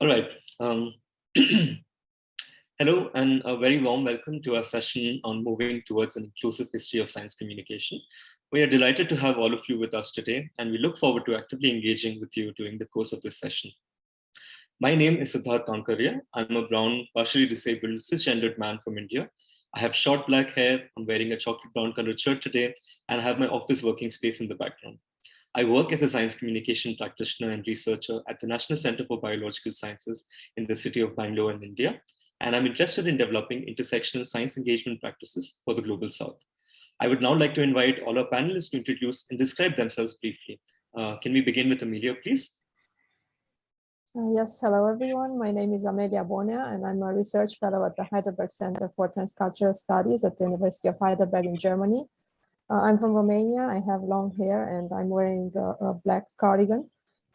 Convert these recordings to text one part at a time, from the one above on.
All right. Um, hello and a very warm welcome to our session on moving towards an inclusive history of science communication. We are delighted to have all of you with us today, and we look forward to actively engaging with you during the course of this session. My name is Siddharth Kankaria. I'm a brown, partially disabled, cisgendered man from India. I have short black hair, I'm wearing a chocolate brown colored shirt today, and I have my office working space in the background. I work as a science communication practitioner and researcher at the National Center for Biological Sciences in the city of Bangalore in India, and I'm interested in developing intersectional science engagement practices for the Global South. I would now like to invite all our panelists to introduce and describe themselves briefly. Uh, can we begin with Amelia, please? Uh, yes, hello everyone. My name is Amelia Bonea and I'm a research fellow at the Heidelberg Center for Transcultural Studies at the University of Heidelberg in Germany. Uh, I'm from Romania. I have long hair and I'm wearing a, a black cardigan.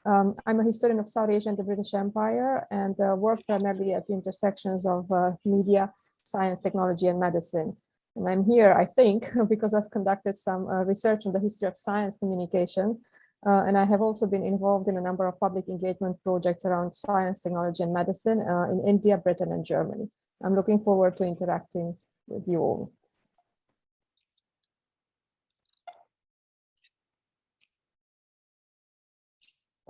Um, I'm a historian of South Asia and the British Empire and uh, work primarily at the intersections of uh, media, science, technology, and medicine. And I'm here, I think, because I've conducted some uh, research on the history of science communication. Uh, and I have also been involved in a number of public engagement projects around science, technology, and medicine uh, in India, Britain, and Germany. I'm looking forward to interacting with you all.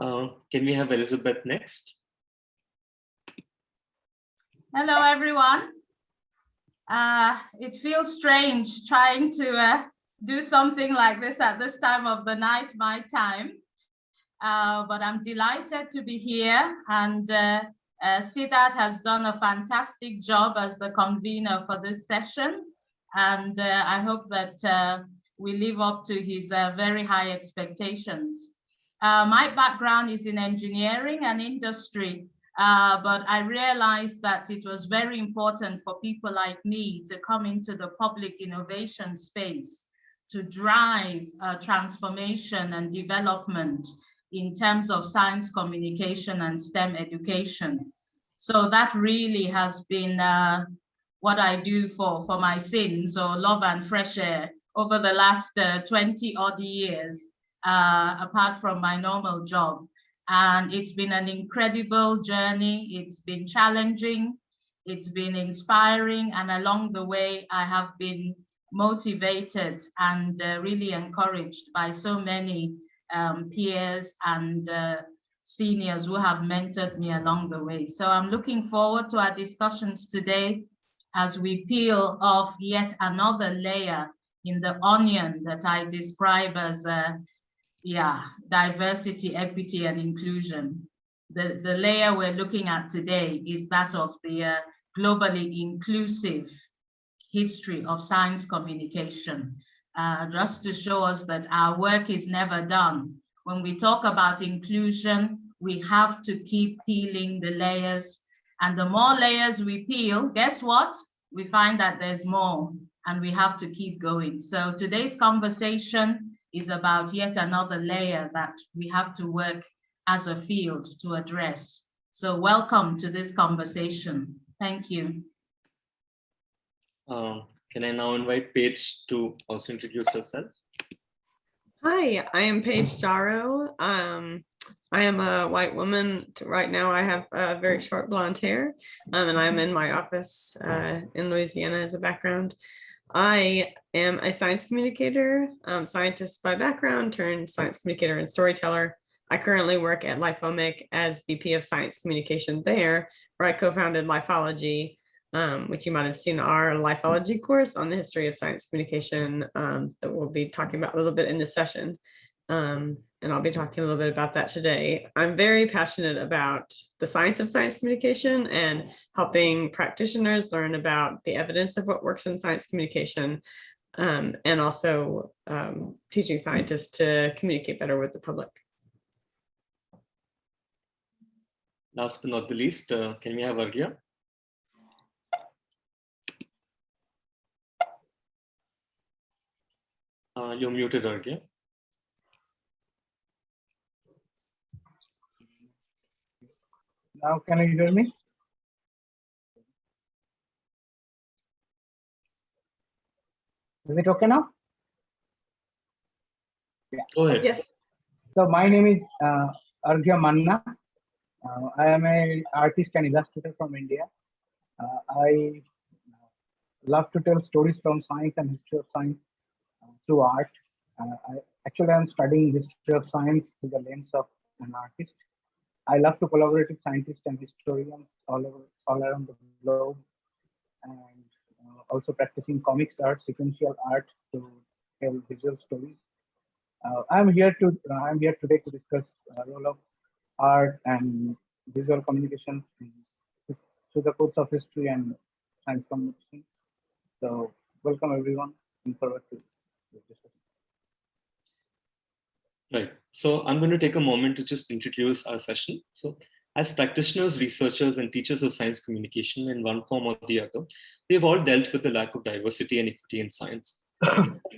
Uh, can we have Elizabeth next? Hello, everyone. Uh, it feels strange trying to uh, do something like this at this time of the night, my time. Uh, but I'm delighted to be here and uh, uh, has done a fantastic job as the convener for this session. And I hope that we live up to his very high expectations. My background is in engineering and industry, but I realized that it was very important for people like me to come into the public innovation space to drive uh, transformation and development in terms of science communication and STEM education. So that really has been uh, what I do for, for my sins or love and fresh air over the last uh, 20 odd years, uh, apart from my normal job. And it's been an incredible journey. It's been challenging. It's been inspiring. And along the way, I have been motivated and uh, really encouraged by so many um, peers and uh, seniors who have mentored me along the way. So I'm looking forward to our discussions today as we peel off yet another layer in the onion that I describe as uh, yeah, diversity, equity, and inclusion. The, the layer we're looking at today is that of the uh, globally inclusive history of science communication, uh, just to show us that our work is never done. When we talk about inclusion, we have to keep peeling the layers. And the more layers we peel, guess what? We find that there's more and we have to keep going. So today's conversation is about yet another layer that we have to work as a field to address. So welcome to this conversation. Thank you. Um, can I now invite Paige to also introduce herself? Hi, I am Paige Jarreau. Um, I am a white woman. Right now, I have uh, very short blonde hair, um, and I'm in my office uh, in Louisiana as a background. I am a science communicator, um, scientist by background, turned science communicator and storyteller. I currently work at LifeOmic as VP of Science Communication there, where I co-founded Lifeology, um, which you might have seen our lifeology course on the history of science communication um, that we'll be talking about a little bit in this session. Um, and I'll be talking a little bit about that today. I'm very passionate about the science of science communication and helping practitioners learn about the evidence of what works in science communication um, and also um, teaching scientists to communicate better with the public. Last but not the least, uh, can we have Arghya? Uh, you're muted, Arghya. Now, can you hear me? Is it okay now? Yeah. Go ahead. Yes. So my name is uh, Arghya Manna. Uh, I am a artist and illustrator from India. Uh, I love to tell stories from science and history of science uh, through art. Uh, I, actually, I'm studying history of science through the lens of an artist. I love to collaborate with scientists and historians all over, all around the globe, and uh, also practicing comics art, sequential art to tell visual stories. Uh, I'm here to uh, I'm here today to discuss uh, role of art and visual communication through the course of history and science communication. So welcome everyone. Looking forward to this discussion. Right. So I'm going to take a moment to just introduce our session. So as practitioners, researchers, and teachers of science communication in one form or the other, we've all dealt with the lack of diversity and equity in science.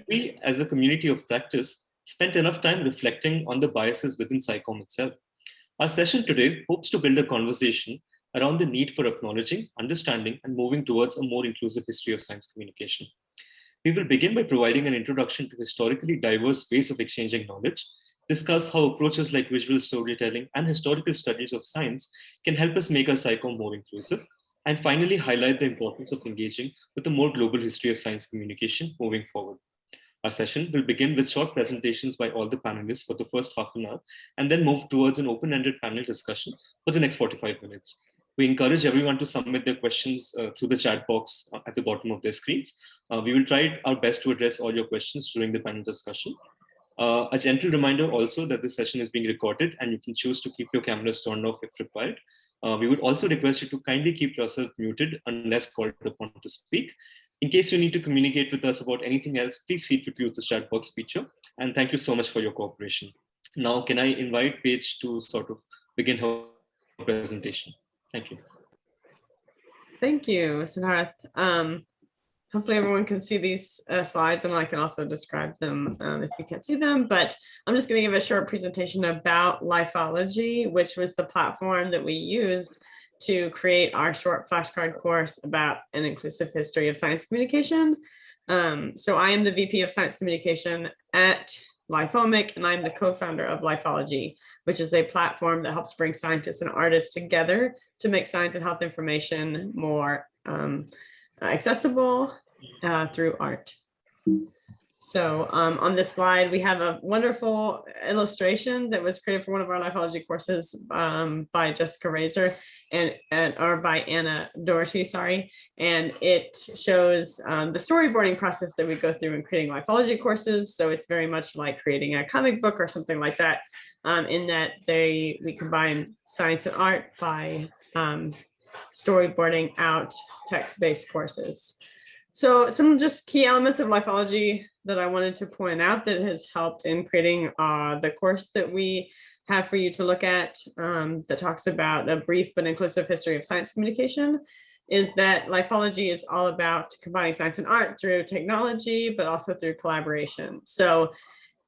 we, as a community of practice, spent enough time reflecting on the biases within SciComm itself. Our session today hopes to build a conversation around the need for acknowledging, understanding, and moving towards a more inclusive history of science communication. We will begin by providing an introduction to historically diverse ways of exchanging knowledge, discuss how approaches like visual storytelling and historical studies of science can help us make our SciComm more inclusive, and finally highlight the importance of engaging with a more global history of science communication moving forward. Our session will begin with short presentations by all the panelists for the first half an hour, and then move towards an open-ended panel discussion for the next 45 minutes. We encourage everyone to submit their questions uh, through the chat box uh, at the bottom of their screens. Uh, we will try our best to address all your questions during the panel discussion. Uh, a gentle reminder also that this session is being recorded and you can choose to keep your cameras turned off if required. Uh, we would also request you to kindly keep yourself muted unless called upon to speak. In case you need to communicate with us about anything else, please feel free to use the chat box feature. And thank you so much for your cooperation. Now, can I invite Paige to sort of begin her presentation? Thank you. Thank you, Siddharth. Um, hopefully everyone can see these uh, slides and I can also describe them um, if you can't see them, but I'm just going to give a short presentation about Lifeology, which was the platform that we used to create our short flashcard course about an inclusive history of science communication. Um, so I am the VP of Science Communication at LifeOmic, and I'm the co-founder of Lifeology, which is a platform that helps bring scientists and artists together to make science and health information more um, accessible uh, through art. So um, on this slide, we have a wonderful illustration that was created for one of our lifeology courses um, by Jessica Razor and, and or by Anna Doherty, sorry. And it shows um, the storyboarding process that we go through in creating lifeology courses. So it's very much like creating a comic book or something like that um, in that they we combine science and art by um, storyboarding out text-based courses. So some just key elements of lifeology that I wanted to point out that has helped in creating uh, the course that we have for you to look at um, that talks about a brief but inclusive history of science communication is that lifeology is all about combining science and art through technology, but also through collaboration. So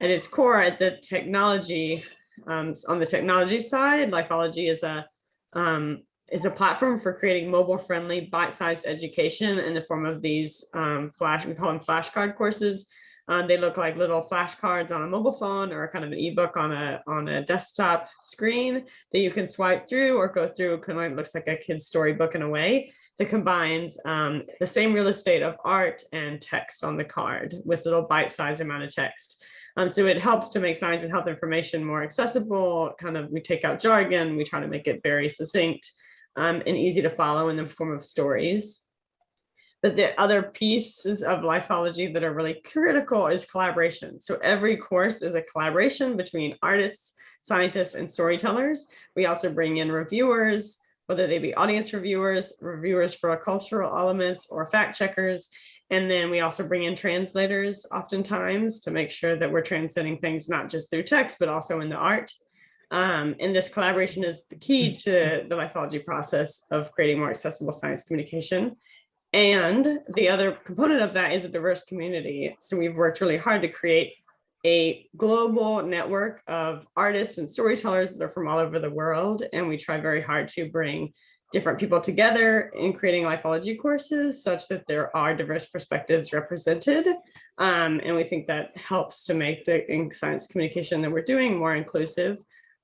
at its core, at the technology, um, on the technology side, lifeology is a um, is a platform for creating mobile friendly bite-sized education in the form of these um, flash, we call them flashcard courses. Um, they look like little flashcards on a mobile phone or kind of an ebook on a on a desktop screen that you can swipe through or go through. Kind of looks like a kid's storybook in a way that combines um, the same real estate of art and text on the card with little bite-sized amount of text. Um, so it helps to make science and health information more accessible. Kind of we take out jargon, we try to make it very succinct um, and easy to follow in the form of stories. But the other pieces of lifeology that are really critical is collaboration. So every course is a collaboration between artists, scientists, and storytellers. We also bring in reviewers, whether they be audience reviewers, reviewers for cultural elements, or fact checkers. And then we also bring in translators oftentimes to make sure that we're translating things not just through text, but also in the art. Um, and this collaboration is the key to the lifeology process of creating more accessible science communication. And the other component of that is a diverse community. So we've worked really hard to create a global network of artists and storytellers that are from all over the world. And we try very hard to bring different people together in creating lifeology courses such that there are diverse perspectives represented. Um, and we think that helps to make the science communication that we're doing more inclusive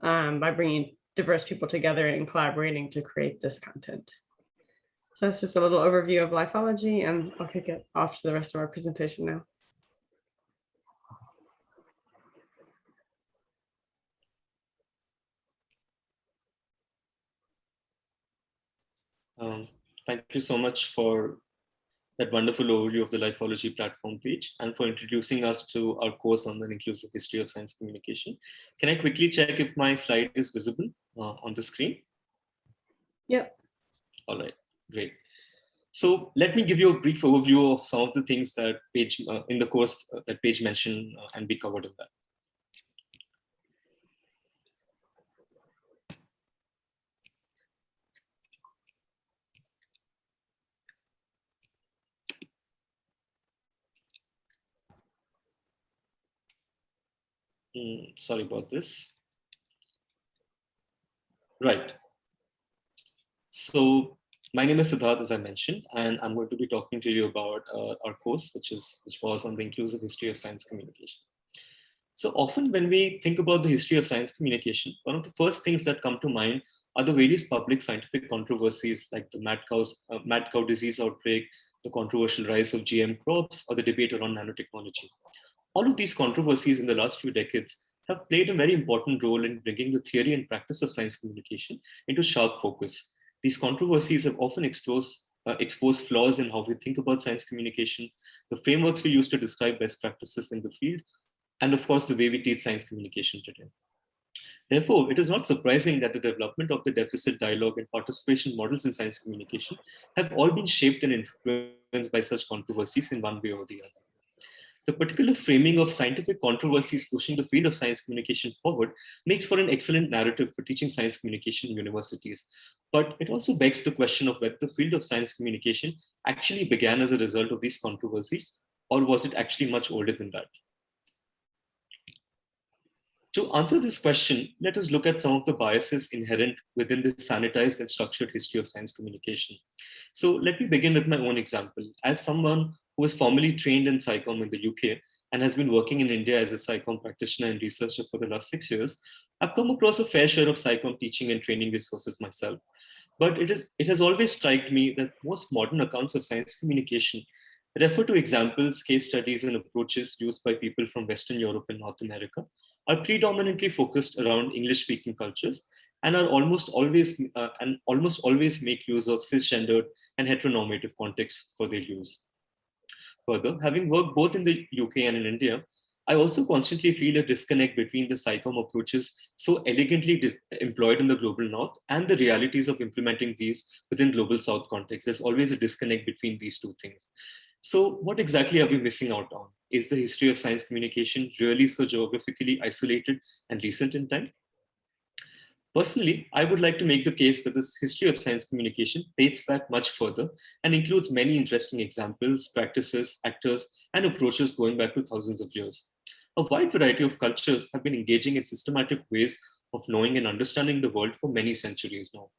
um, by bringing diverse people together and collaborating to create this content. So that's just a little overview of lifeology and I'll kick it off to the rest of our presentation now. Um, thank you so much for that wonderful overview of the Lifeology platform Paige and for introducing us to our course on the inclusive history of science communication. Can I quickly check if my slide is visible uh, on the screen? Yep. All right, great. So let me give you a brief overview of some of the things that Paige uh, in the course uh, that Paige mentioned uh, and be covered in that. Mm, sorry about this. Right. So my name is Siddharth, as I mentioned, and I'm going to be talking to you about uh, our course, which is which was on the inclusive history of science communication. So often when we think about the history of science communication, one of the first things that come to mind are the various public scientific controversies like the mad, cows, uh, mad cow disease outbreak, the controversial rise of GM crops, or the debate around nanotechnology. All of these controversies in the last few decades have played a very important role in bringing the theory and practice of science communication into sharp focus. These controversies have often exposed, uh, exposed flaws in how we think about science communication, the frameworks we use to describe best practices in the field, and of course, the way we teach science communication today. Therefore, it is not surprising that the development of the deficit dialogue and participation models in science communication have all been shaped and influenced by such controversies in one way or the other. The particular framing of scientific controversies pushing the field of science communication forward makes for an excellent narrative for teaching science communication in universities. But it also begs the question of whether the field of science communication actually began as a result of these controversies, or was it actually much older than that? To answer this question, let us look at some of the biases inherent within the sanitized and structured history of science communication. So let me begin with my own example. As someone who was formerly trained in SciComm in the UK and has been working in India as a SciComm practitioner and researcher for the last six years, I've come across a fair share of SciComm teaching and training resources myself. But it, is, it has always struck me that most modern accounts of science communication refer to examples, case studies, and approaches used by people from Western Europe and North America are predominantly focused around English-speaking cultures and are almost always uh, and almost always make use of cisgendered and heteronormative contexts for their use. Further, having worked both in the UK and in India, I also constantly feel a disconnect between the SciComm approaches so elegantly employed in the global north and the realities of implementing these within global south context. There's always a disconnect between these two things. So what exactly are we missing out on? Is the history of science communication really so geographically isolated and recent in time? Personally, I would like to make the case that this history of science communication dates back much further and includes many interesting examples, practices, actors, and approaches going back to thousands of years. A wide variety of cultures have been engaging in systematic ways of knowing and understanding the world for many centuries now.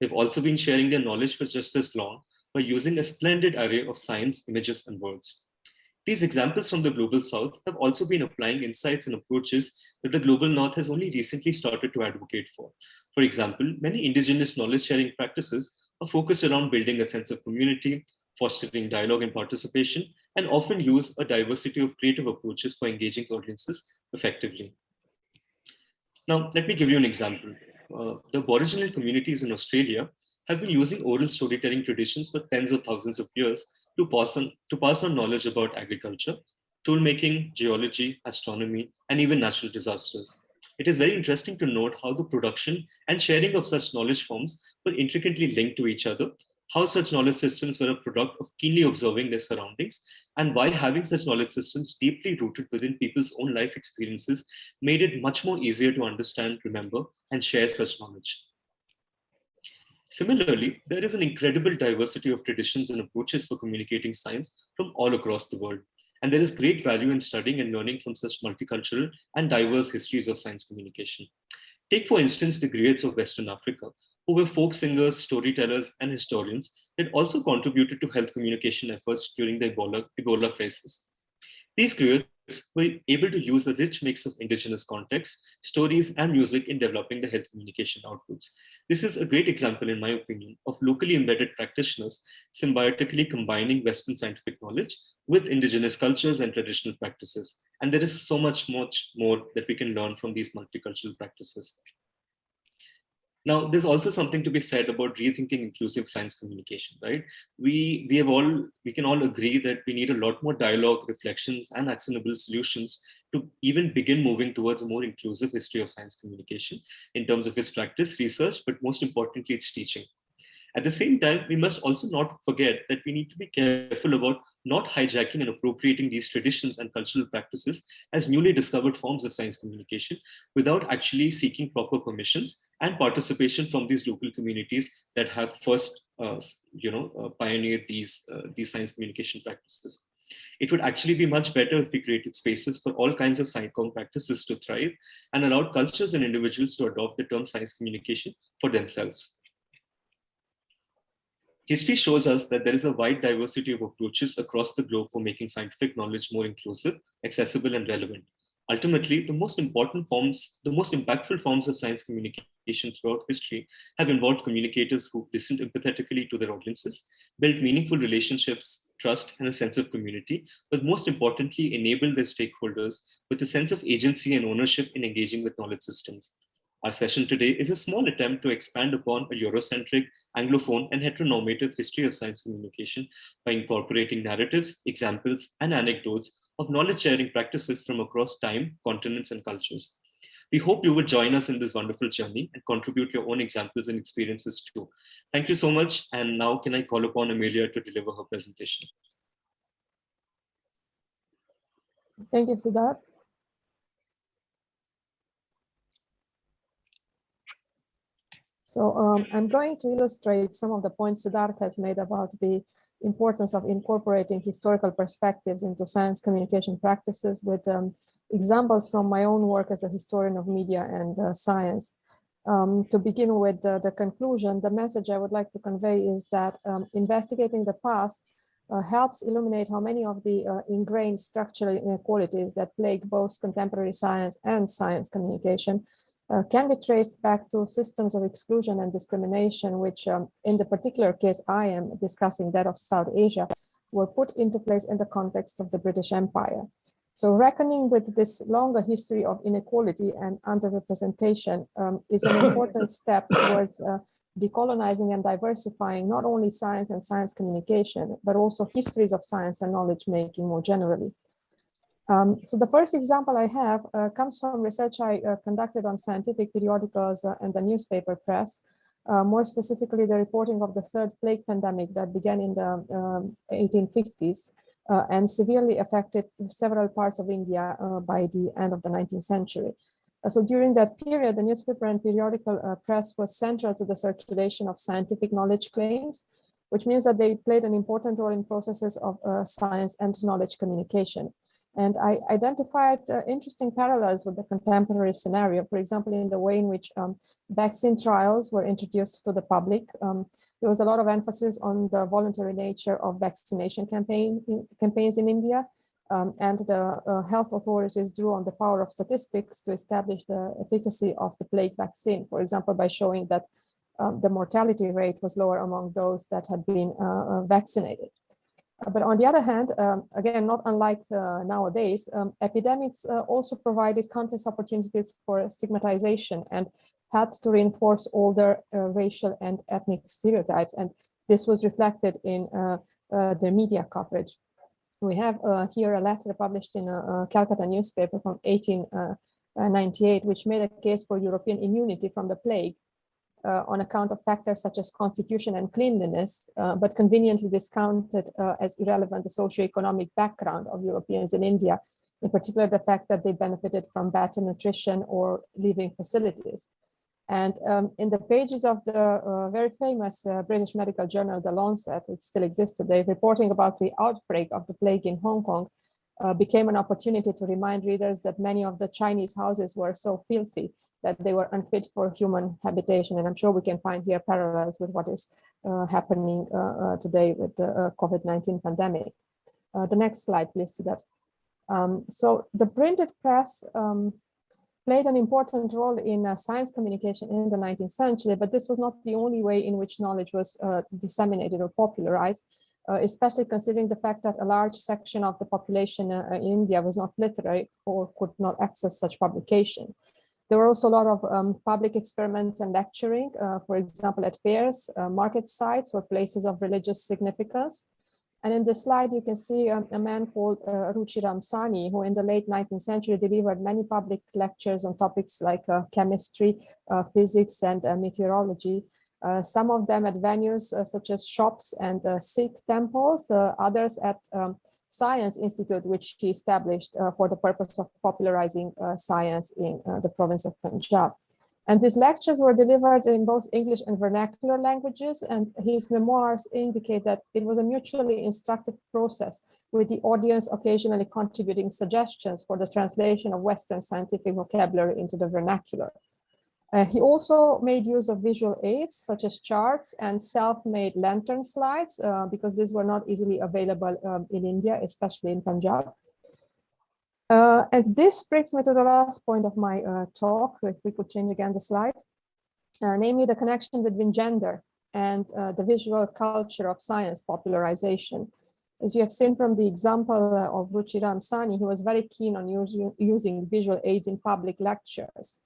They've also been sharing their knowledge for just as long by using a splendid array of science, images, and words. These examples from the Global South have also been applying insights and approaches that the Global North has only recently started to advocate for. For example, many indigenous knowledge sharing practices are focused around building a sense of community, fostering dialogue and participation, and often use a diversity of creative approaches for engaging audiences effectively. Now, let me give you an example. Uh, the Aboriginal communities in Australia have been using oral storytelling traditions for tens of thousands of years to pass on, to pass on knowledge about agriculture, tool making, geology, astronomy, and even natural disasters. It is very interesting to note how the production and sharing of such knowledge forms were intricately linked to each other, how such knowledge systems were a product of keenly observing their surroundings, and why having such knowledge systems deeply rooted within people's own life experiences made it much more easier to understand, remember, and share such knowledge. Similarly, there is an incredible diversity of traditions and approaches for communicating science from all across the world. And there is great value in studying and learning from such multicultural and diverse histories of science communication. Take, for instance, the griots of Western Africa, who were folk singers, storytellers, and historians that also contributed to health communication efforts during the Ebola, Ebola crisis. These griots we're able to use a rich mix of indigenous context, stories, and music in developing the health communication outputs. This is a great example, in my opinion, of locally embedded practitioners symbiotically combining Western scientific knowledge with indigenous cultures and traditional practices. And there is so much, much more that we can learn from these multicultural practices. Now, there's also something to be said about rethinking inclusive science communication, right? We, we have all, we can all agree that we need a lot more dialogue, reflections, and actionable solutions to even begin moving towards a more inclusive history of science communication in terms of its practice, research, but most importantly, its teaching. At the same time, we must also not forget that we need to be careful about not hijacking and appropriating these traditions and cultural practices as newly discovered forms of science communication without actually seeking proper permissions and participation from these local communities that have first, uh, you know, uh, pioneered these, uh, these science communication practices. It would actually be much better if we created spaces for all kinds of science practices to thrive and allowed cultures and individuals to adopt the term science communication for themselves. History shows us that there is a wide diversity of approaches across the globe for making scientific knowledge more inclusive, accessible, and relevant. Ultimately, the most important forms, the most impactful forms of science communication throughout history have involved communicators who listened empathetically to their audiences, built meaningful relationships, trust, and a sense of community, but most importantly, enabled their stakeholders with a sense of agency and ownership in engaging with knowledge systems. Our session today is a small attempt to expand upon a Eurocentric, Anglophone, and heteronormative history of science communication by incorporating narratives, examples, and anecdotes of knowledge-sharing practices from across time, continents, and cultures. We hope you would join us in this wonderful journey and contribute your own examples and experiences too. Thank you so much. And now can I call upon Amelia to deliver her presentation. Thank you, Siddharth. So um, I'm going to illustrate some of the points Siddharth has made about the importance of incorporating historical perspectives into science communication practices with um, examples from my own work as a historian of media and uh, science. Um, to begin with the, the, conclusion, the message I would like to convey is that um, investigating the past uh, helps illuminate how many of the uh, ingrained structural inequalities that plague both contemporary science and science communication uh, can be traced back to systems of exclusion and discrimination, which um, in the particular case I am discussing that of South Asia, were put into place in the context of the British Empire. So reckoning with this longer history of inequality and underrepresentation um, is an important step towards uh, decolonizing and diversifying not only science and science communication, but also histories of science and knowledge making more generally. Um, so the first example I have uh, comes from research I uh, conducted on scientific periodicals uh, and the newspaper press, uh, more specifically the reporting of the third plague pandemic that began in the um, 1850s uh, and severely affected several parts of India uh, by the end of the 19th century. so during that period, the newspaper and periodical press was central to the circulation of scientific knowledge claims, which means that they played an important role in processes of science and knowledge communication. And I identified uh, interesting parallels with the contemporary scenario, for example, in the way in which um, vaccine trials were introduced to the public. Um, there was a lot of emphasis on the voluntary nature of vaccination campaign in, campaigns in India, um, and the uh, health authorities drew on the power of statistics to establish the efficacy of the plague vaccine, for example, by showing that um, the mortality rate was lower among those that had been uh, uh vaccinated. But on the other hand, um, again, not unlike uh, nowadays, um, epidemics uh, also provided countless opportunities for stigmatization and had to reinforce older uh, racial and ethnic stereotypes. And this was reflected in uh, uh, the media coverage. We have uh, here a letter published in a, a Calcutta newspaper from 1898, which made a case for European immunity from the plague on account of factors such as constitution and cleanliness, uh, but conveniently discounted uh, as irrelevant the socio-economic background of Europeans in India, in particular the fact that they benefited from better nutrition or living facilities. And um, in the pages of the uh, very famous uh, British medical journal, The Lancet, it still exists today, reporting about the outbreak of the plague in Hong Kong, uh, became an opportunity to remind readers that many of the Chinese houses were so filthy that they were unfit for human habitation. And I'm sure we can find here parallels with what is uh, happening uh, uh, today with the uh, COVID-19 pandemic. Uh, the next slide, please, see that. Um, so the printed press um, played an important role in uh, science communication in the 19th century, but this was not the only way in which knowledge was uh, disseminated or popularized, uh, especially considering the fact that a large section of the population in India was not literate or could not access such publication. There were also a lot of um, public experiments and lecturing, uh, for example, at fairs, uh, market sites or places of religious significance. And in this slide, you can see um, a man called uh, Ruchiram Sahni, who in the late 19th century delivered many public lectures on topics like uh, chemistry, uh, physics, and uh, meteorology. Uh, some of them at venues such as shops and Sikh temples, others at um, Science Institute, which he established uh, for the purpose of popularizing uh, science in uh, the province of Punjab. And these lectures were delivered in both English and vernacular languages, and his memoirs indicate that it was a mutually instructive process, with the audience occasionally contributing suggestions for the translation of Western scientific vocabulary into the vernacular. Uh, he also made use of visual aids, such as charts and self-made lantern slides, uh, because these were not easily available um, in India, especially in Punjab. Uh, and this brings me to the last point of my uh, talk, if we could change again the slide, uh, namely the connection between gender and uh, the visual culture of science popularization. As you have seen from the example of Ruchiram Sahni, he was very keen on using, using visual aids in public lectures.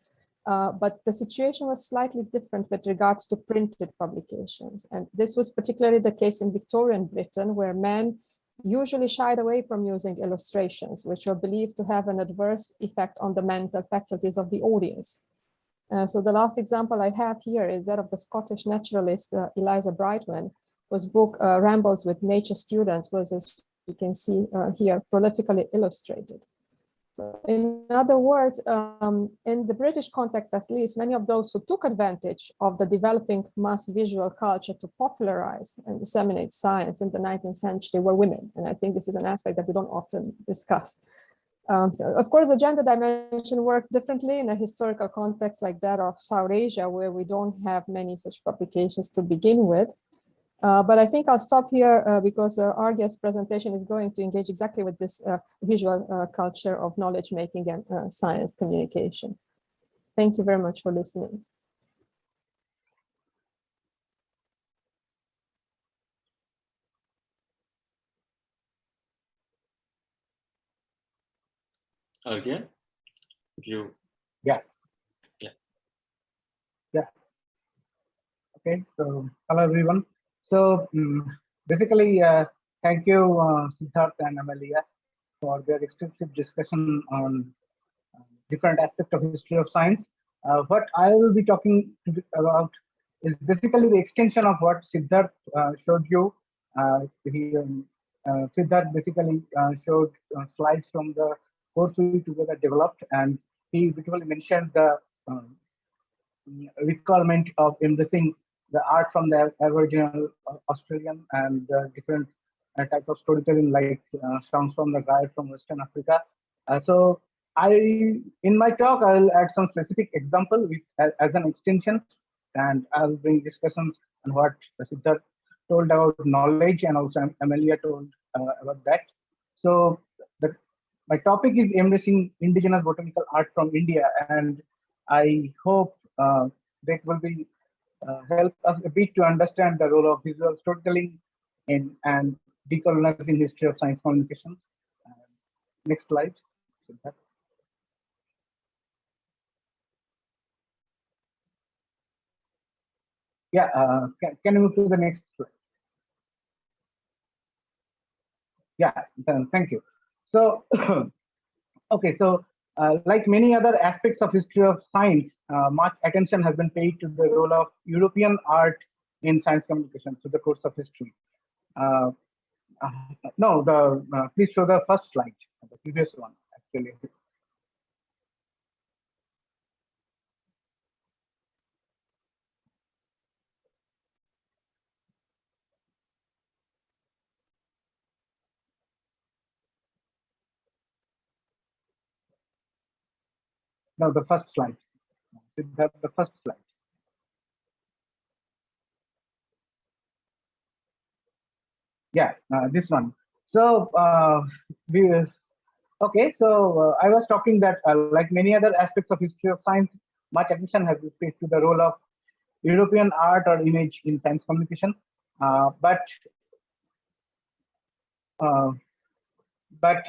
Uh, but the situation was slightly different with regards to printed publications. And this was particularly the case in Victorian Britain, where men usually shied away from using illustrations, which were believed to have an adverse effect on the mental faculties of the audience. Uh, so the last example I have here is that of the Scottish naturalist uh, Eliza Brightwen, whose book uh, Rambles with Nature Students was, as you can see uh, here, prolifically illustrated. In other words, um, in the British context, at least, many of those who took advantage of the developing mass visual culture to popularize and disseminate science in the 19th century were women. And I think this is an aspect that we don't often discuss. Um, of course, the gender dimension worked differently in a historical context like that of South Asia, where we don't have many such publications to begin with. Uh, but I think I'll stop here uh, because uh, our guest presentation is going to engage exactly with this uh, visual uh, culture of knowledge making and uh, science communication. Thank you very much for listening. Okay. You. Yeah. Yeah. Yeah. Okay. So hello everyone. So um, basically, uh, thank you, uh, Siddharth and Amelia, for their extensive discussion on uh, different aspects of history of science. Uh, what I will be talking about is basically the extension of what Siddharth uh, showed you. Uh, he, um, Siddharth basically showed slides from the course we together developed, and he beautifully mentioned the um, requirement of embracing the art from the Aboriginal uh, Australian and uh, different uh, type of storytelling like songs from the guide from Western Africa. so I, in my talk, I will add some specific example with, as, as an extension, and I'll bring discussions on what Siddharth told about knowledge and also Amelia told uh, about that. So the, my topic is embracing indigenous botanical art from India, and I hope uh, that will be help us a bit to understand the role of visual storytelling in and decolonizing history of science communication. Uh, next slide. Yeah, uh, can, can you move to the next slide? Yeah, thank you. So, okay, so uh, like many other aspects of history of science, uh, much attention has been paid to the role of European art in science communication through the course of history. Uh, uh no, the uh, please show the first slide, the previous one actually. No, the first slide. The, first slide. Yeah, uh, this one. So uh, we, Okay, so uh, I was talking that uh, like many other aspects of history of science, much attention has been paid to the role of European art or image in science communication. Uh, but uh, but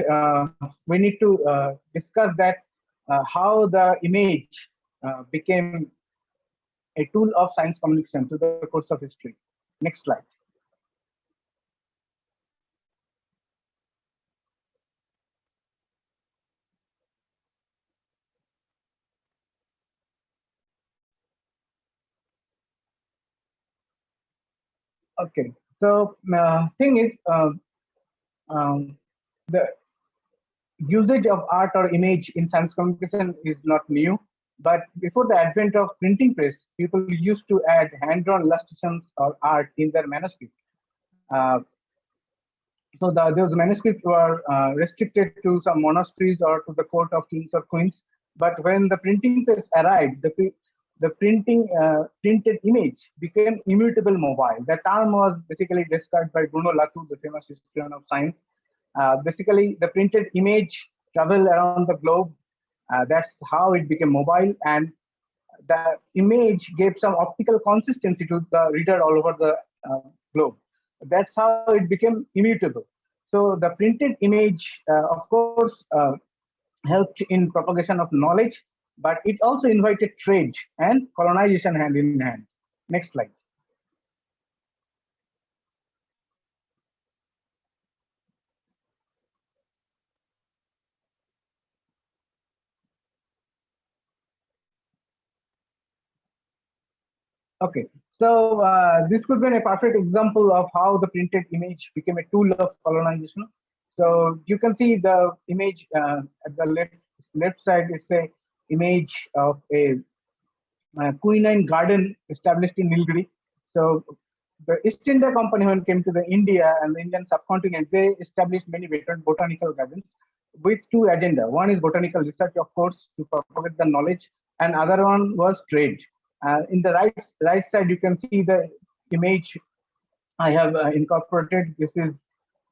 we need to discuss that how the image uh, became a tool of science communication to the course of history. Next slide. Okay, so uh, thing is, uh, um, the usage of art or image in science communication is not new. But before the advent of printing press, people used to add hand-drawn illustrations or art in their manuscript. Uh, so the, those manuscripts were uh, restricted to some monasteries or to the court of kings or queens. But when the printing press arrived, the, the printing uh, printed image became immutable mobile. The term was basically described by Bruno Latour, the famous historian of science. Uh, basically, the printed image traveled around the globe. Uh, that's how it became mobile, and the image gave some optical consistency to the reader all over the uh, globe. That's how it became immutable. So the printed image, of course, helped in propagation of knowledge, but it also invited trade and colonization hand in hand. Next slide. Okay, so uh, this could be a perfect example of how the printed image became a tool of colonization. So you can see the image uh, at the left left side. is a image of a, a quinine garden established in Nilgiri. So the East India Company, when came to the India and the Indian subcontinent, they established many botanical gardens with two agenda. One is botanical research, of course, to propagate the knowledge, and other one was trade. Uh, in the right right side, you can see the image I have uh, incorporated. This is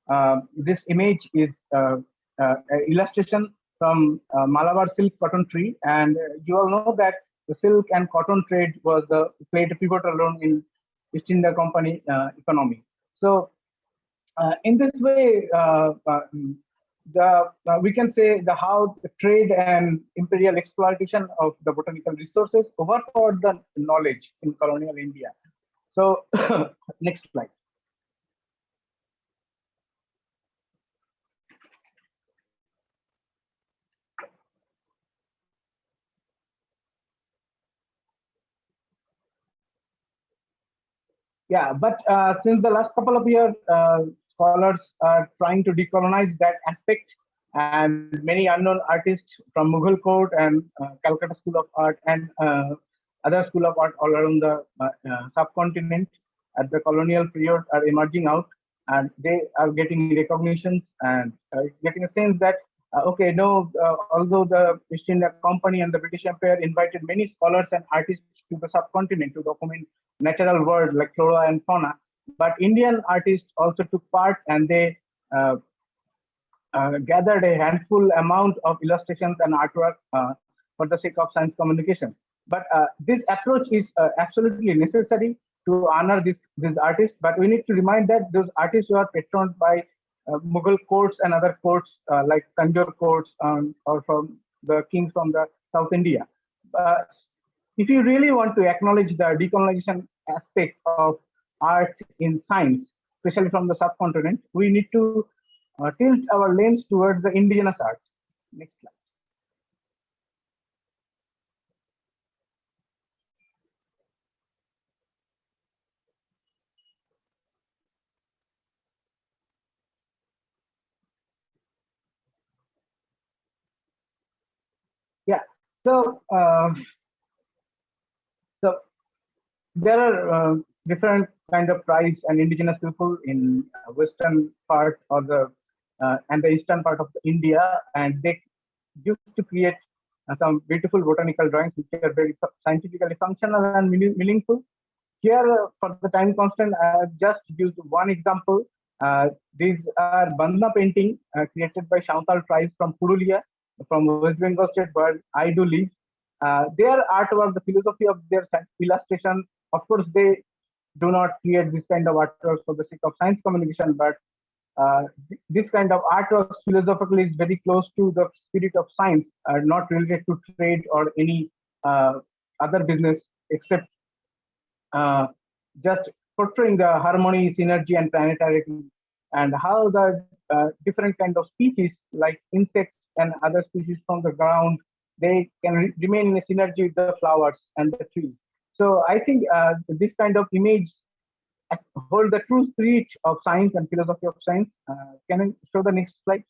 uh, this image is uh, uh, illustration from uh, Malabar silk cotton tree, and you all know that the silk and cotton trade was the played a pivotal role in East India Company economy. So, in this way, the uh, we can say the how the trade and imperial exploitation of the botanical resources overpowered the knowledge in colonial India. So next slide. Yeah, but uh, since the last couple of years, uh, scholars are trying to decolonize that aspect. And many unknown artists from Mughal court and uh, Calcutta School of Art and uh, other school of art all around the uh, uh subcontinent at the colonial period are emerging out. And they are getting recognition and uh, getting a sense that uh, okay no although the East India Company and the British Empire invited many scholars and artists to the subcontinent to document natural world like flora and fauna but Indian artists also took part and they uh, uh, gathered a handful amount of illustrations and artwork uh, for the sake of science communication. But uh, this approach is uh, absolutely necessary to honor this, these artists, but we need to remind that those artists were patroned by uh, Mughal courts and other courts like Tanjore courts um, or from the kings from the South India. if you really want to acknowledge the decolonization aspect of art in science, especially from the subcontinent, we need to uh, tilt our lens towards the indigenous art. Next slide. Yeah, so uh, so there are uh, different kind of tribes and indigenous people in western part or the uh, and the eastern part of India, and they used to create uh, some beautiful botanical drawings which are very scientifically functional and meaningful. Here, uh, for the time constant, I have just used one example Uh, these are Bandna painting uh, created by Shantal tribe from Purulia, from West Bengal state where I do live. Uh, their artwork, the philosophy of their illustration, of course, they do not create this kind of artwork for the sake of science communication, but uh, this kind of artwork philosophically is very close to the spirit of science, uh, not related to trade or any uh, other business except uh, just portraying the harmony, synergy, and planetarity, and how the uh, different kind of species like insects and other species from the ground, they can re remain in a synergy with the flowers and the trees. So I think uh, this kind of image hold the true spirit of science and philosophy of science. Uh, can I show the next slide?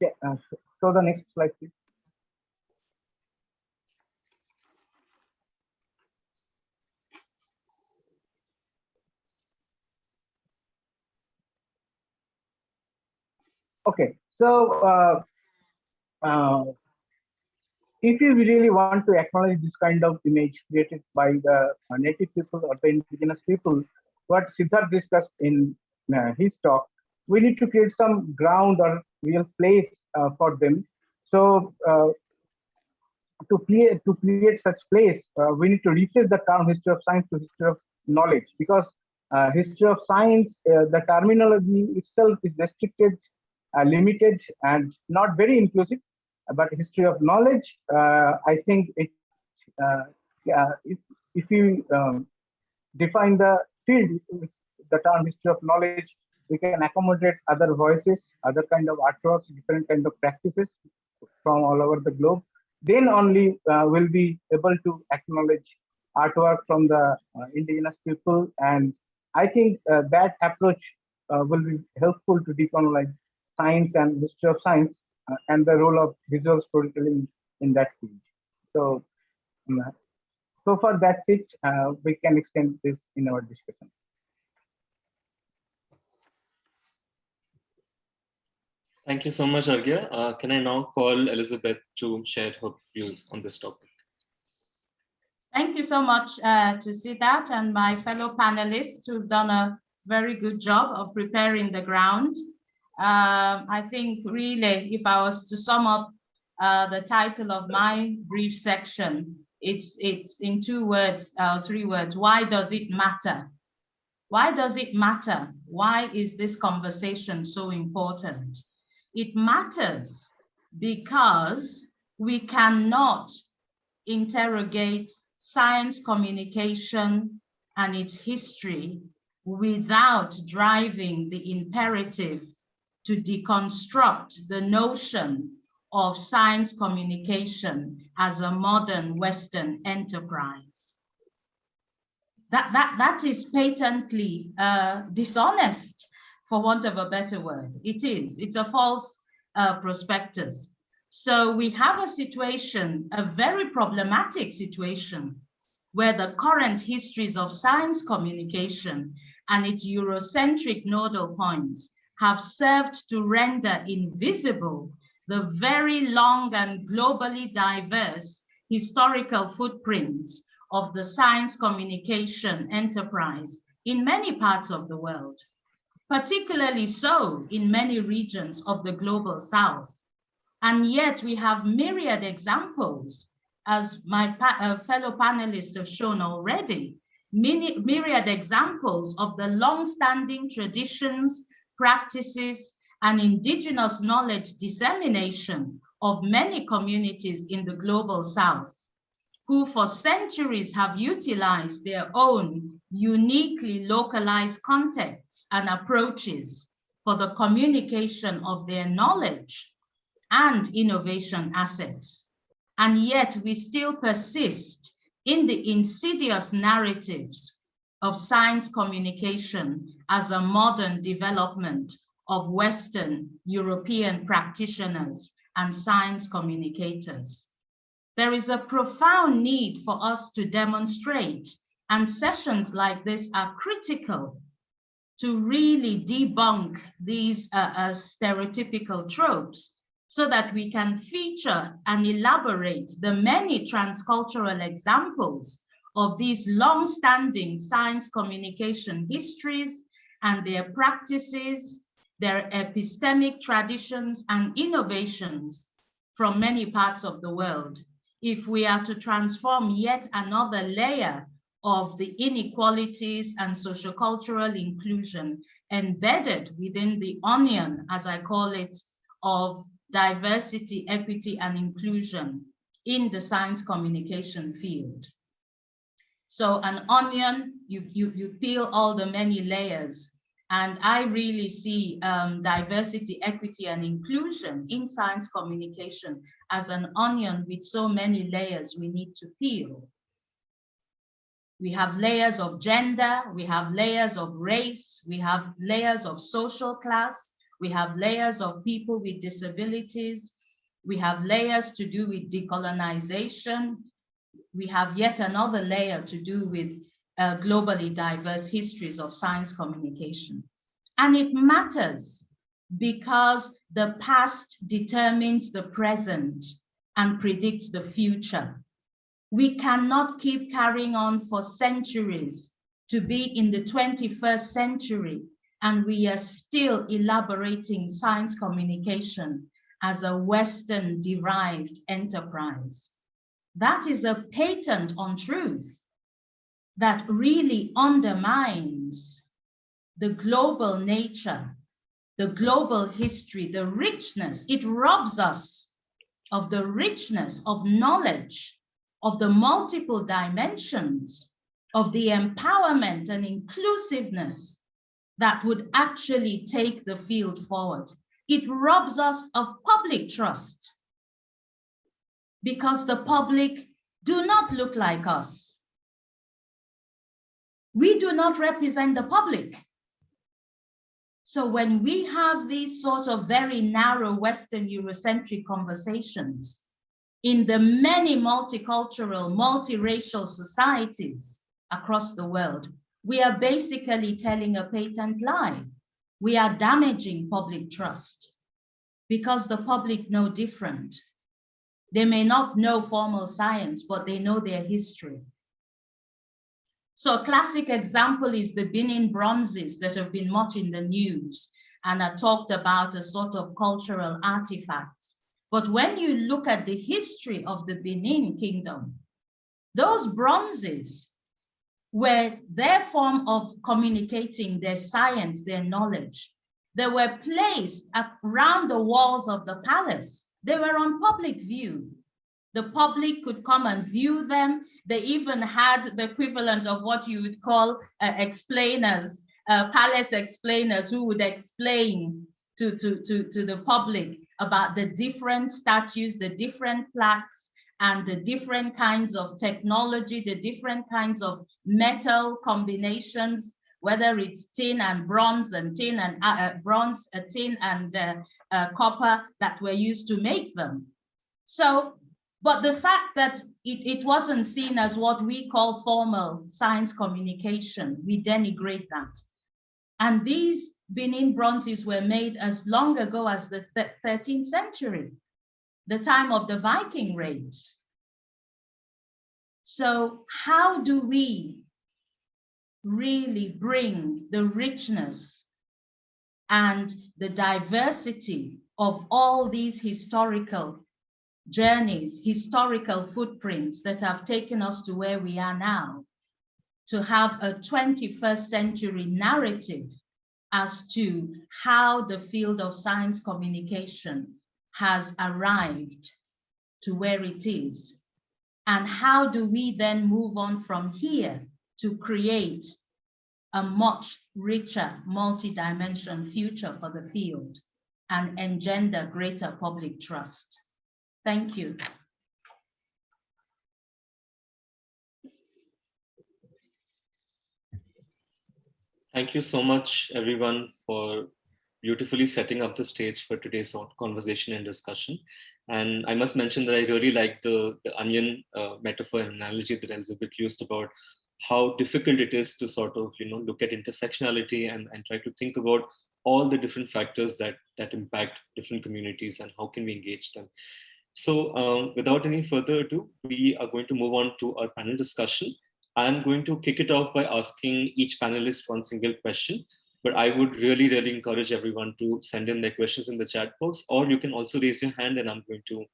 Yeah, uh, show the next slide, please. Okay, so uh, uh, if you really want to acknowledge this kind of image created by the uh, native people or the indigenous people, what Siddharth discussed in uh, his talk, we need to create some ground or real place uh, for them. So uh, to create to create such place, uh, we need to replace the term history of science to history of knowledge because uh, history of science, uh, the terminology itself is restricted, uh, limited, and not very inclusive. But history of knowledge, I think it if if you um, define the field, the term history of knowledge we can accommodate other voices, other kind of artworks, different kind of practices from all over the globe. Then only uh, we'll be able to acknowledge artwork from the uh, indigenous people. And I think uh, that approach uh, will be helpful to decolonize science and history of science uh, and the role of visual storytelling in that field. So, um, so far that's it. Uh, we can extend this in our discussion. Thank you so much, Arghya. Uh, can I now call Elizabeth to share her views on this topic? Thank you so much uh, to that, and my fellow panelists who've done a very good job of preparing the ground. Um, I think really, if I was to sum up uh, the title of my brief section, it's, it's in two words, uh, three words. Why does it matter? Why does it matter? Why is this conversation so important? It matters because we cannot interrogate science communication and its history without driving the imperative to deconstruct the notion of science communication as a modern Western enterprise. That, that, that is patently uh, dishonest for want of a better word. It is, it's a false uh, prospectus. So we have a situation, a very problematic situation, where the current histories of science communication and its Eurocentric nodal points have served to render invisible the very long and globally diverse historical footprints of the science communication enterprise in many parts of the world particularly so in many regions of the global south. And yet we have myriad examples, as my pa uh, fellow panelists have shown already, many, myriad examples of the long-standing traditions, practices, and indigenous knowledge dissemination of many communities in the global south who for centuries have utilized their own uniquely localized contexts and approaches for the communication of their knowledge and innovation assets. And yet we still persist in the insidious narratives of science communication as a modern development of Western European practitioners and science communicators. There is a profound need for us to demonstrate, and sessions like this are critical to really debunk these uh, uh, stereotypical tropes so that we can feature and elaborate the many transcultural examples of these long-standing science communication histories and their practices, their epistemic traditions and innovations from many parts of the world. If we are to transform yet another layer of the inequalities and sociocultural inclusion embedded within the onion, as I call it, of diversity, equity, and inclusion in the science communication field. So an onion, you, you, you peel all the many layers. And I really see um, diversity, equity, and inclusion in science communication as an onion with so many layers we need to peel. We have layers of gender, we have layers of race, we have layers of social class, we have layers of people with disabilities, we have layers to do with decolonization, we have yet another layer to do with uh, globally diverse histories of science communication. And it matters because the past determines the present and predicts the future. We cannot keep carrying on for centuries to be in the 21st century and we are still elaborating science communication as a Western derived enterprise. That is a patent untruth that really undermines the global nature, the global history, the richness. It robs us of the richness of knowledge, of the multiple dimensions, of the empowerment and inclusiveness that would actually take the field forward. It robs us of public trust because the public do not look like us. We do not represent the public. So when we have these sort of very narrow Western Eurocentric conversations in the many multicultural, multiracial societies across the world, we are basically telling a patent lie. We are damaging public trust because the public know different. They may not know formal science, but they know their history. So a classic example is the Benin bronzes that have been much in the news and are talked about as sort of cultural artifacts. But when you look at the history of the Benin kingdom, those bronzes were their form of communicating their science, their knowledge. They were placed around the walls of the palace they were on public view. The public could come and view them. They even had the equivalent of what you would call uh, explainers, uh, palace explainers who would explain to, to, to, to the public about the different statues, the different plaques, and the different kinds of technology, the different kinds of metal combinations whether it's tin and bronze and tin and uh, uh, bronze, uh, tin and uh, uh, copper that were used to make them. So, but the fact that it, it wasn't seen as what we call formal science communication, we denigrate that. And these Benin bronzes were made as long ago as the 13th century, the time of the Viking raids. So how do we really bring the richness and the diversity of all these historical journeys, historical footprints that have taken us to where we are now, to have a 21st century narrative as to how the field of science communication has arrived to where it is. And how do we then move on from here to create a much richer multi-dimensional future for the field and engender greater public trust. Thank you. Thank you so much, everyone, for beautifully setting up the stage for today's conversation and discussion. And I must mention that I really like the, the onion uh, metaphor and analogy that Elizabeth used about how difficult it is to sort of, you know, look at intersectionality and, and try to think about all the different factors that, that impact different communities and how can we engage them. So um, without any further ado, we are going to move on to our panel discussion. I'm going to kick it off by asking each panelist one single question, but I would really, really encourage everyone to send in their questions in the chat box, or you can also raise your hand and I'm going to,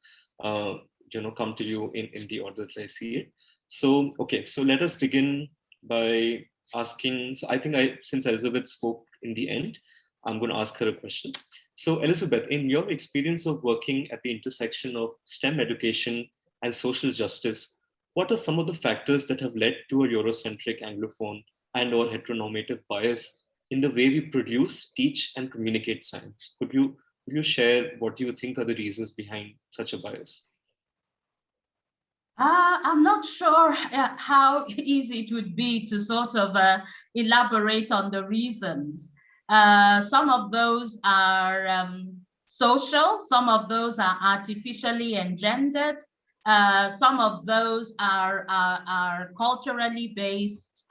uh, you know, come to you in, in the order that I see it. So, okay, so let us begin by asking, so I think I, since Elizabeth spoke in the end, I'm going to ask her a question. So Elizabeth, in your experience of working at the intersection of STEM education and social justice, what are some of the factors that have led to a Eurocentric Anglophone and or heteronormative bias in the way we produce, teach, and communicate science? Could you, could you share what you think are the reasons behind such a bias? Uh, I'm not sure uh, how easy it would be to sort of uh, elaborate on the reasons. Uh, some of those are um, social, some of those are artificially engendered, uh, some of those are, are, are culturally based,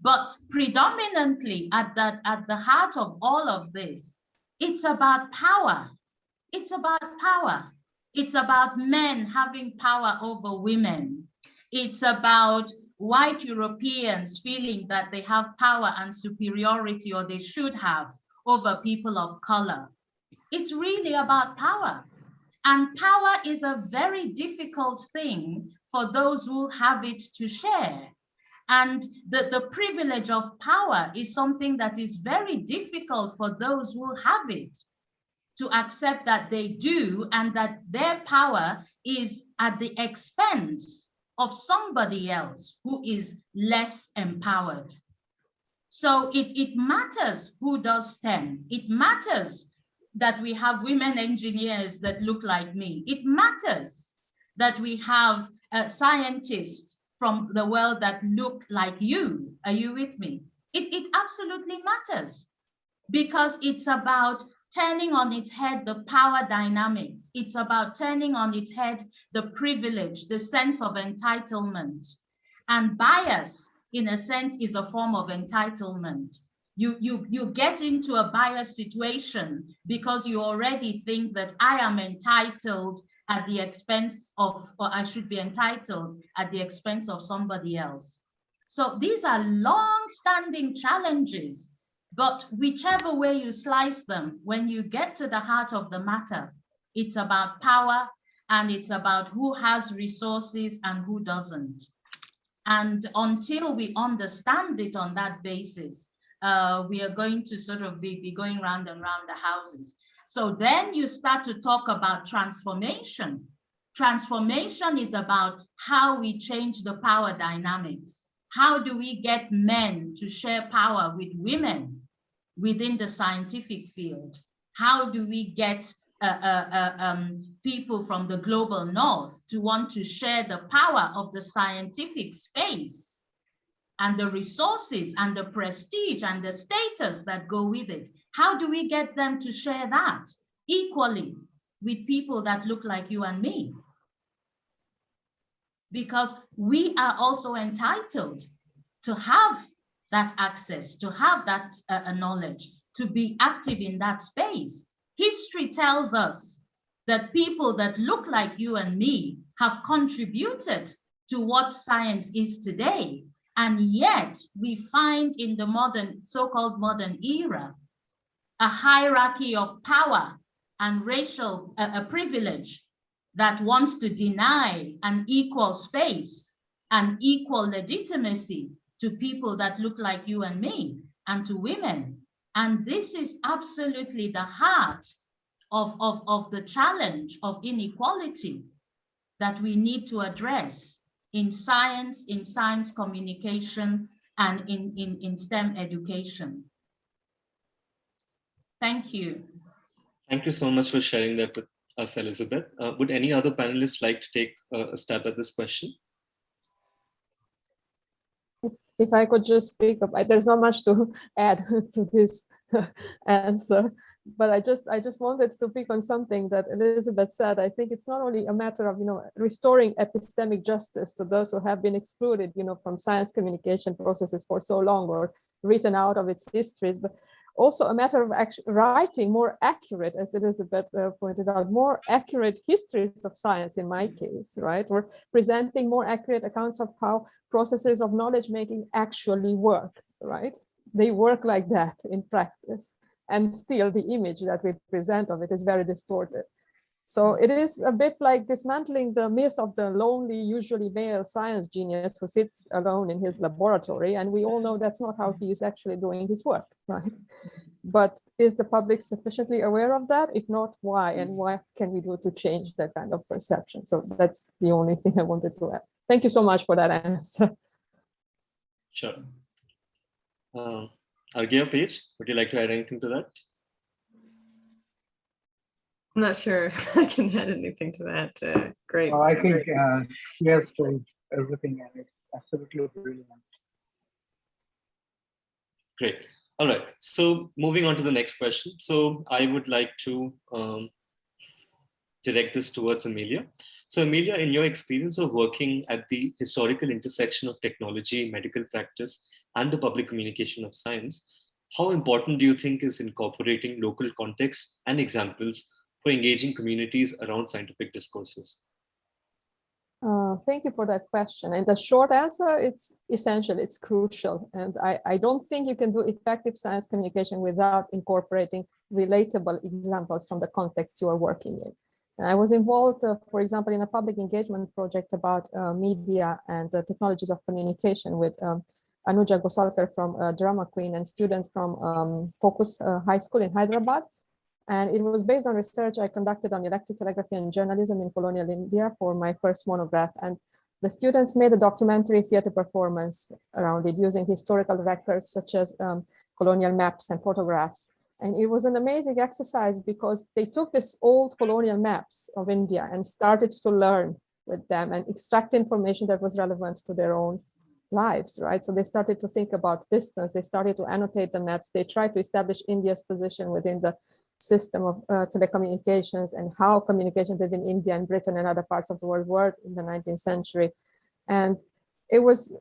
but predominantly at, that, at the heart of all of this, it's about power. It's about power. It's about men having power over women. It's about white Europeans feeling that they have power and superiority or they should have over people of color. It's really about power. And power is a very difficult thing for those who have it to share. And the, the privilege of power is something that is very difficult for those who have it to accept that they do and that their power is at the expense of somebody else who is less empowered. So it, it matters who does STEM. It matters that we have women engineers that look like me. It matters that we have uh, scientists from the world that look like you. Are you with me? It, it absolutely matters because it's about turning on its head the power dynamics. It's about turning on its head the privilege, the sense of entitlement. And bias, in a sense, is a form of entitlement you you you get into a biased situation because you already think that I am entitled at the expense of, or I should be entitled at the expense of somebody else. So these are long-standing challenges, but whichever way you slice them, when you get to the heart of the matter, it's about power and it's about who has resources and who doesn't. And until we understand it on that basis, uh, we are going to sort of be, be going round and round the houses. So then you start to talk about transformation. Transformation is about how we change the power dynamics. How do we get men to share power with women within the scientific field? How do we get uh, uh, uh, um, people from the global north to want to share the power of the scientific space? and the resources and the prestige and the status that go with it. How do we get them to share that equally with people that look like you and me? Because we are also entitled to have that access, to have that uh, knowledge, to be active in that space. History tells us that people that look like you and me have contributed to what science is today and yet we find in the modern, so-called modern era, a hierarchy of power and racial uh, privilege that wants to deny an equal space and equal legitimacy to people that look like you and me and to women. And this is absolutely the heart of, of, of the challenge of inequality that we need to address in science, in science communication, and in, in, in STEM education. Thank you. Thank you so much for sharing that with us, Elizabeth. Uh, would any other panelists like to take uh, a stab at this question? If I could just speak up, there's not much to add to this answer, but I just I just wanted to pick on something that Elizabeth said. I think it's not only a matter of you know restoring epistemic justice to those who have been excluded, you know, from science communication processes for so long or written out of its histories, but also a matter of actually writing more accurate, as Elizabeth uh, pointed out, more accurate histories of science in my case, right? Or presenting more accurate accounts of how processes of knowledge making actually work, right? They work like that in practice. And still the image that we present of it is very distorted. So it is a bit like dismantling the myth of the lonely, usually male science genius who sits alone in his laboratory. And we all know that's not how he is actually doing his work, right? But is the public sufficiently aware of that? If not, why? And what can we do to change that kind of perception? So that's the only thing I wanted to add. Thank you so much for that answer. Sure. Um, Arghya Paige, would you like to add anything to that? I'm not sure I can add anything to that. Uh, great. Uh, I think uh, she has told everything and it's absolutely brilliant. Great. All right. So moving on to the next question. So I would like to um, direct this towards Amelia. So Amelia, in your experience of working at the historical intersection of technology, medical practice, and the public communication of science, how important do you think is incorporating local context and examples for engaging communities around scientific discourses? Uh, thank you for that question. And the short answer, it's essential, it's crucial. And I, I don't think you can do effective science communication without incorporating relatable examples from the context you are working in. And I was involved, uh, for example, in a public engagement project about uh, media and uh, technologies of communication with um, Anuja Gosalkar from uh, Drama Queen and students from um, Focus uh, High School in Hyderabad. And it was based on research I conducted on electric telegraphy and journalism in colonial India for my first monograph. And the students made a documentary theater performance around it using historical records such as um, colonial maps and photographs. And it was an amazing exercise because they took this old colonial maps of India and started to learn with them and extract information that was relevant to their own lives, right? So they started to think about distance, they started to annotate the maps, they tried to establish India's position within the system of uh, telecommunications and how communication between India and Britain and other parts of the world were in the 19th century. And it was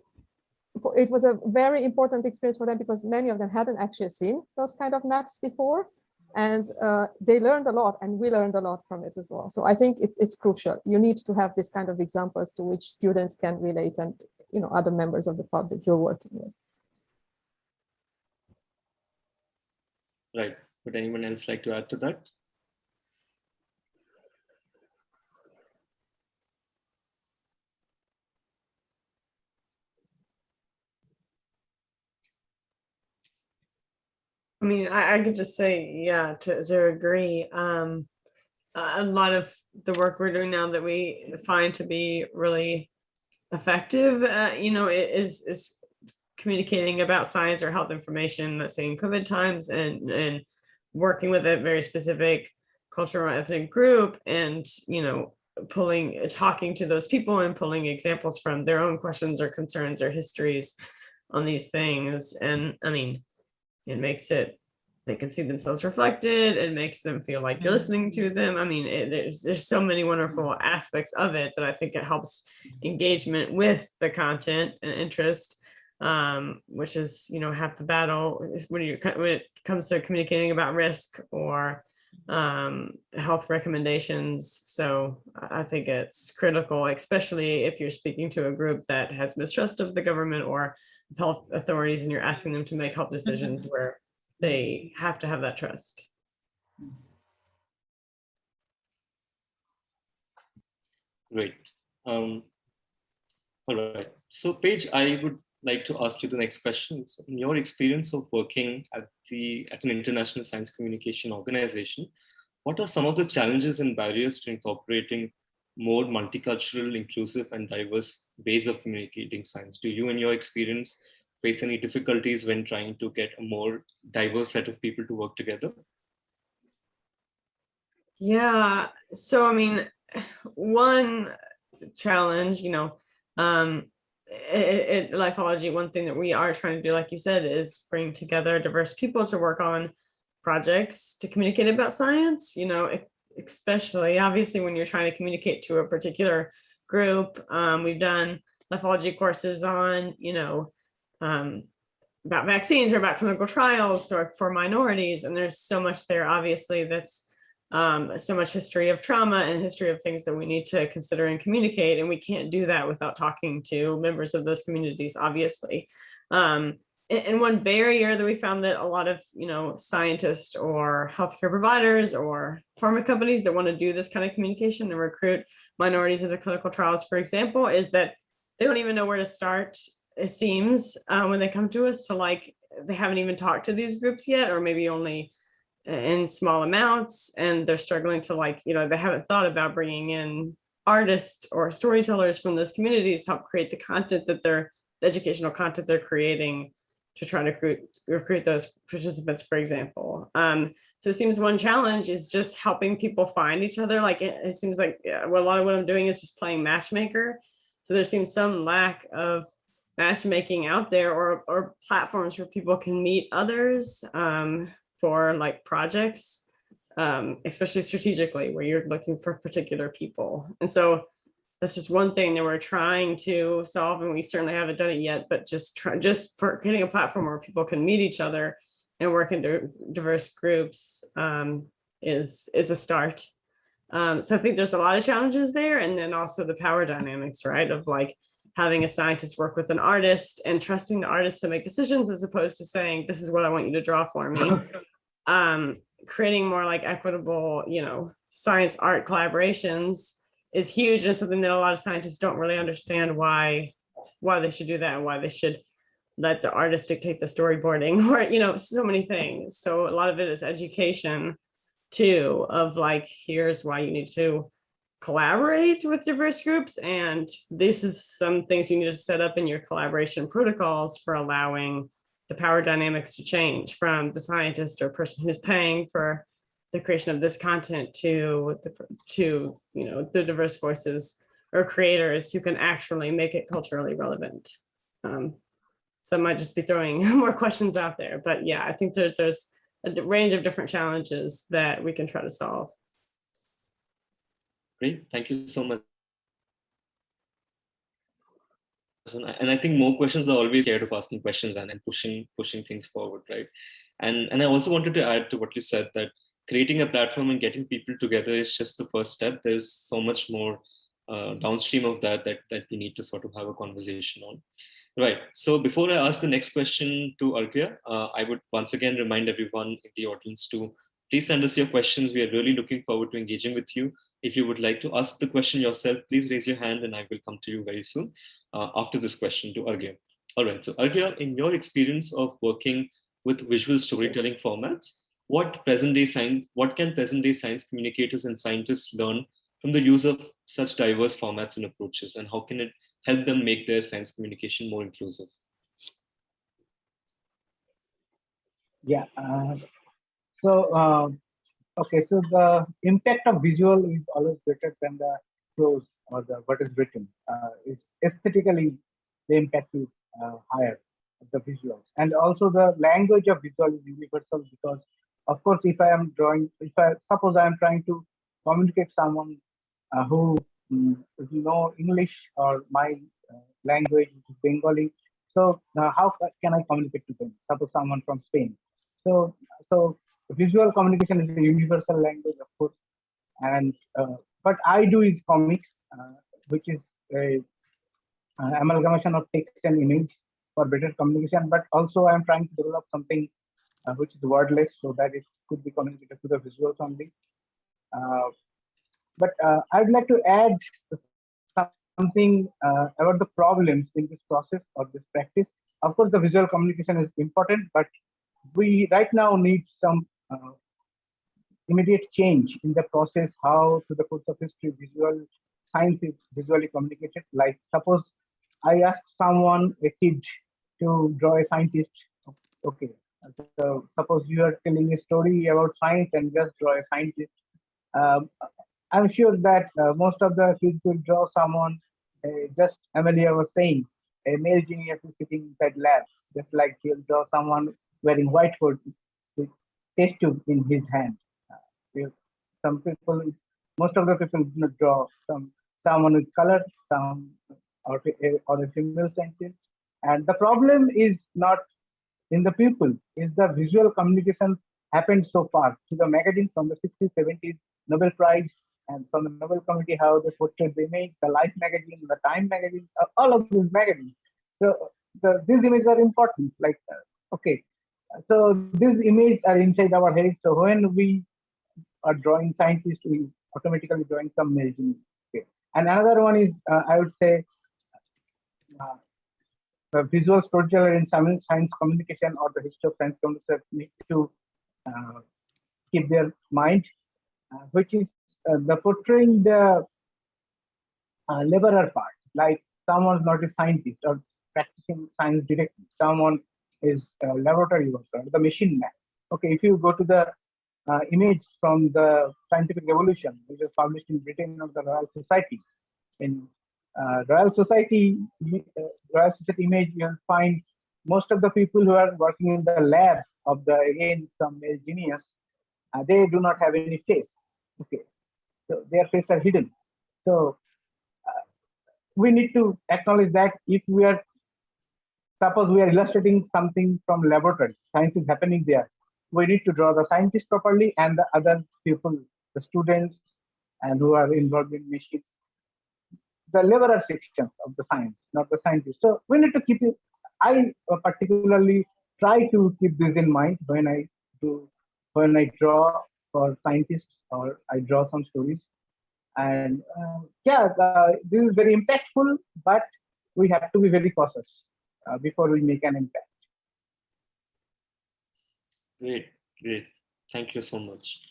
it was a very important experience for them because many of them hadn't actually seen those kind of maps before. And uh, they learned a lot and we learned a lot from it as well. So I think it, it's crucial. You need to have this kind of examples to which students can relate and you know other members of the public you're working with. Right. Would anyone else like to add to that? I mean, I, I could just say, yeah, to, to agree. Um, a lot of the work we're doing now that we find to be really effective, uh, you know, is is communicating about science or health information, let's say in COVID times, and and working with a very specific cultural ethnic group, and you know, pulling, talking to those people and pulling examples from their own questions or concerns or histories on these things. And I mean, it makes it they can see themselves reflected. It makes them feel like you're mm-hmm. listening to them. I mean it, there's there's so many wonderful aspects of it that i think it helps engagement with the content and interest um, which is you know half the battle is when you when it comes to communicating about risk or um, health recommendations so i think it's critical especially if you're speaking to a group that has mistrust of the government or health authorities and you're asking them to make health decisions where they have to have that trust. Great. Um, all right. So Paige, I would like to ask you the next question. So in your experience of working at the at an international science communication organization, what are some of the challenges and barriers to incorporating more multicultural, inclusive, and diverse ways of communicating science? Do you, in your experience, face any difficulties when trying to get a more diverse set of people to work together? Yeah, so I mean, one challenge, you know, um, in lifeology, one thing that we are trying to do, like you said, is bring together diverse people to work on projects to communicate about science, you know, especially obviously when you're trying to communicate to a particular group. Um, we've done lifeology courses on, you know, um, about vaccines or about clinical trials or for minorities. And there's so much there, obviously, that's um, so much history of trauma and history of things that we need to consider and communicate. And we can't do that without talking to members of those communities, obviously. Um, and, one barrier that we found that a lot of, you know, scientists or healthcare providers or pharma companies that want to do this kind of communication and recruit minorities into clinical trials, for example, is that they don't even know where to start, it seems, uh, when they come to us to like, they haven't even talked to these groups yet, or maybe only in small amounts and they're struggling to like, you know, they haven't thought about bringing in artists or storytellers from those communities to help create the content that they're, the educational content they're creating to try to recruit, recruit those participants, for example. Um, so it seems one challenge is just helping people find each other. Like it, it seems like yeah, well, a lot of what I'm doing is just playing matchmaker. So there seems some lack of matchmaking out there or, or platforms where people can meet others um, for like projects, um, especially strategically where you're looking for particular people. And so that's just one thing that we're trying to solve and we certainly haven't done it yet, but just try, just creating a platform where people can meet each other and work in diverse groups um, is, is a start. Um, so I think there's a lot of challenges there. And then also the power dynamics, right? Of like having a scientist work with an artist and trusting the artist to make decisions as opposed to saying, this is what I want you to draw for me. Um, creating more like equitable, you know, science art collaborations is huge and something that a lot of scientists don't really understand why why they should do that and why they should let the artist dictate the storyboarding or you know so many things so a lot of it is education too of like here's why you need to collaborate with diverse groups and this is some things you need to set up in your collaboration protocols for allowing the power dynamics to change from the scientist or person who's paying for the creation of this content to the to you know the diverse voices or creators who can actually make it culturally relevant. Um, so I might just be throwing more questions out there, but yeah, I think that there's a range of different challenges that we can try to solve. Great, thank you so much. And I think more questions are always scared of asking questions and then pushing pushing things forward, right? And and I also wanted to add to what you said that creating a platform and getting people together is just the first step. There's so much more uh, downstream of that, that that we need to sort of have a conversation on. Right. So before I ask the next question to Arghya, uh, I would once again remind everyone in the audience to please send us your questions. We are really looking forward to engaging with you. If you would like to ask the question yourself, please raise your hand and I will come to you very soon uh, after this question to Arghya. All right. So Arghya, in your experience of working with visual storytelling formats, what present day science, what can present day science communicators and scientists learn from the use of such diverse formats and approaches, and how can it help them make their science communication more inclusive? Yeah. Uh, so, uh, okay. So the impact of visual is always greater than the prose or the what is written. Uh, aesthetically, the impact is uh, higher the visuals, and also the language of visual is universal because, of course, if I am drawing, if I suppose I am trying to communicate someone uh, who um, know English or my uh, language is Bengali. So uh, how can I communicate to them? Suppose someone from Spain. So so visual communication is a universal language, of course. And uh, what I do is comics, uh, which is a amalgamation of text and image for better communication. But also I'm trying to develop something uh, which is wordless so that it could be communicated to the visuals only. But uh, I'd like to add something uh, about the problems in this process or this practice. Of course, the visual communication is important, but we right now need some uh, immediate change in the process, how to the course of history, visual science is visually communicated. Like suppose I ask someone, a kid, to draw a scientist. Okay, so suppose you are telling a story about science and just draw a scientist. Um, I'm sure that uh, most of the kids will draw someone, uh, just Amelia was saying, a male genius is sitting inside lab, just like he'll draw someone wearing white coat test tube in his hand. Uh, some people, most of the people draw some someone with color, some or, a- or a female scientist. And the problem is not in the people, is the visual communication happened so far to the magazine from the 60s, 70s, Nobel Prize, and from the Nobel Committee, how they portrayed the image, the Life magazine, the Time magazine, all of these magazines. So the, these images are important. Like, uh, okay, so these images are inside our head. So when we are drawing scientists, we automatically drawing some genius. Okay. And another one is, uh, I would say, uh, the visual storyteller in science, science communication or the history of science communication need to uh, keep their mind, uh, which is uh, the portraying the uh, laborer part, like someone's not a scientist or practicing science directly, someone is a laboratory worker, the machine. Okay, if you go to the uh, image from the scientific revolution, which was published in Britain of the Royal Society, in uh, Royal Society, uh, Royal Society image, you'll find most of the people who are working in the lab of the again some male genius, uh, they do not have any face. Okay, so their face are hidden. So uh, we need to acknowledge that if we are suppose we are illustrating something from laboratory, science is happening there. We need to draw the scientist properly and the other people, the students, and who are involved in machines the laborer section of the science, not the scientist. So we need to keep it. I uh, particularly try to keep this in mind when I do when I draw for scientists or I draw some stories. And uh, yeah, this is very impactful, but we have to be very cautious uh, before we make an impact. Great, great. Thank you so much.